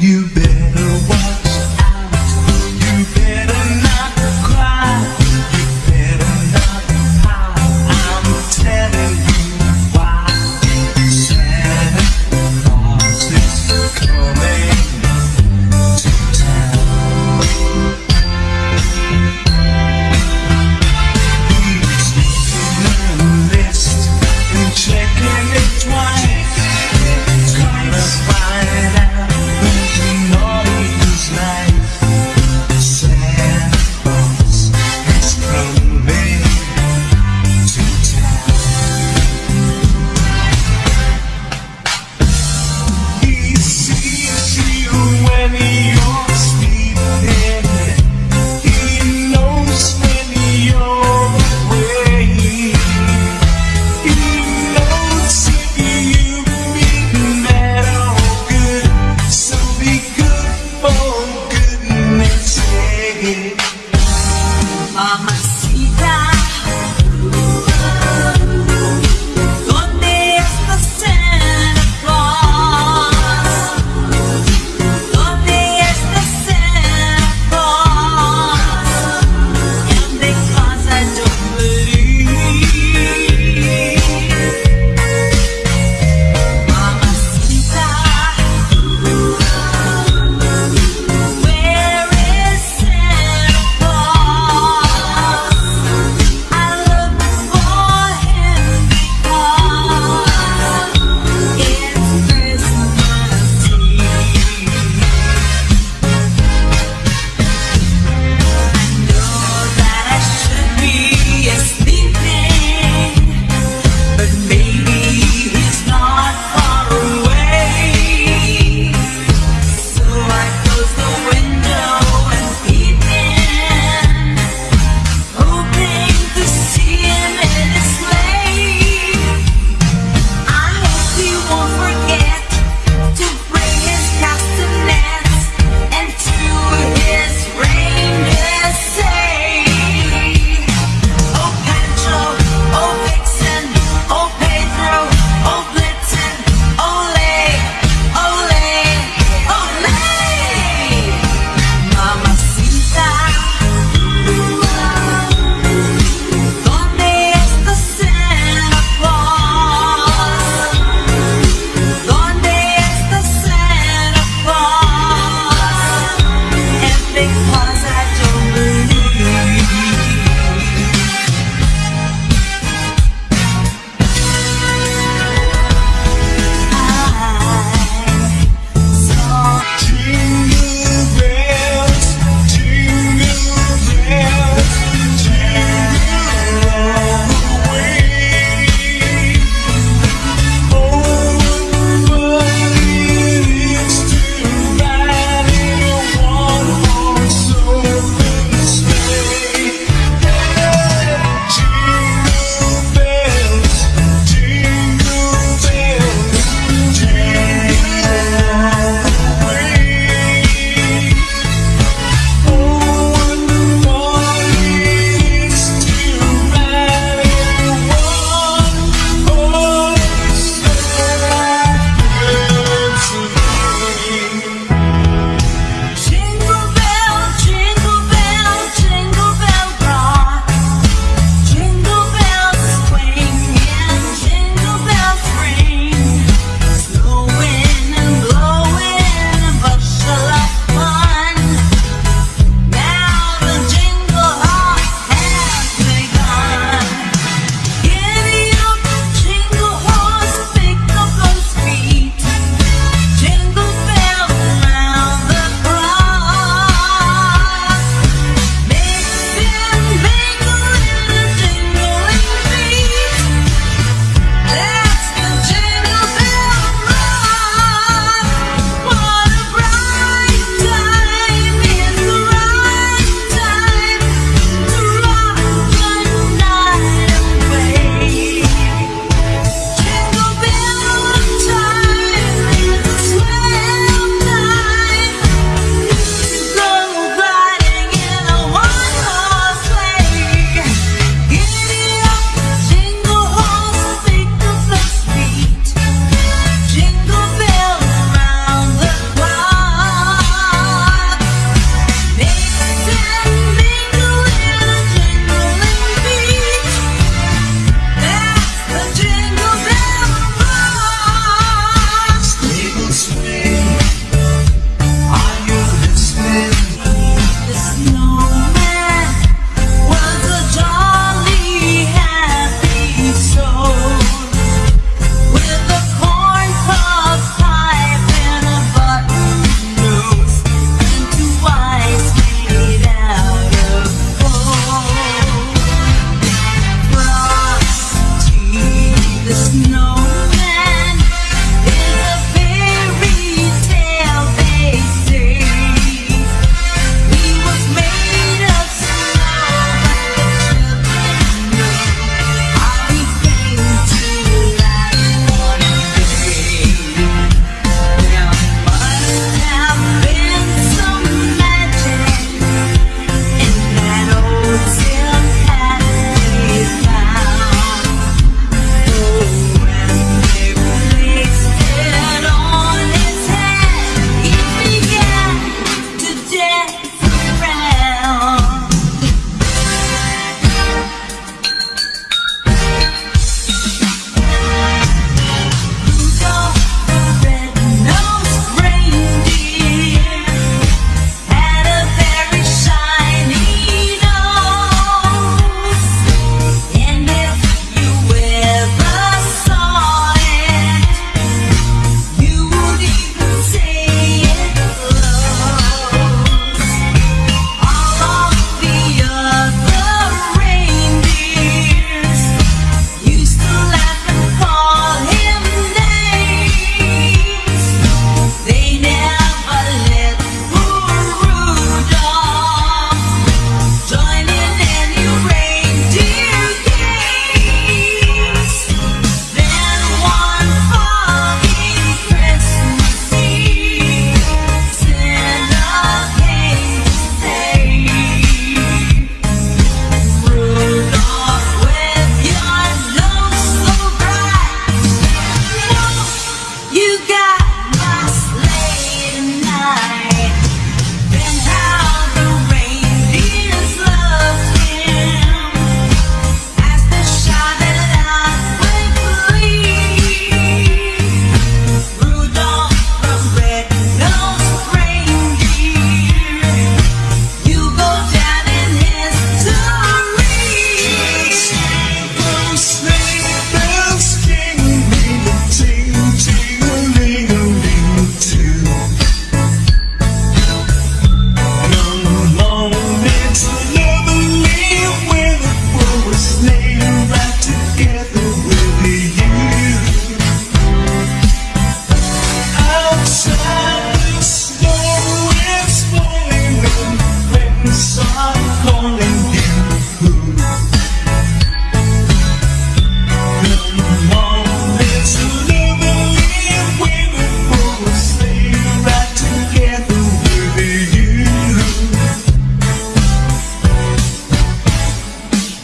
You better watch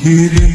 Ele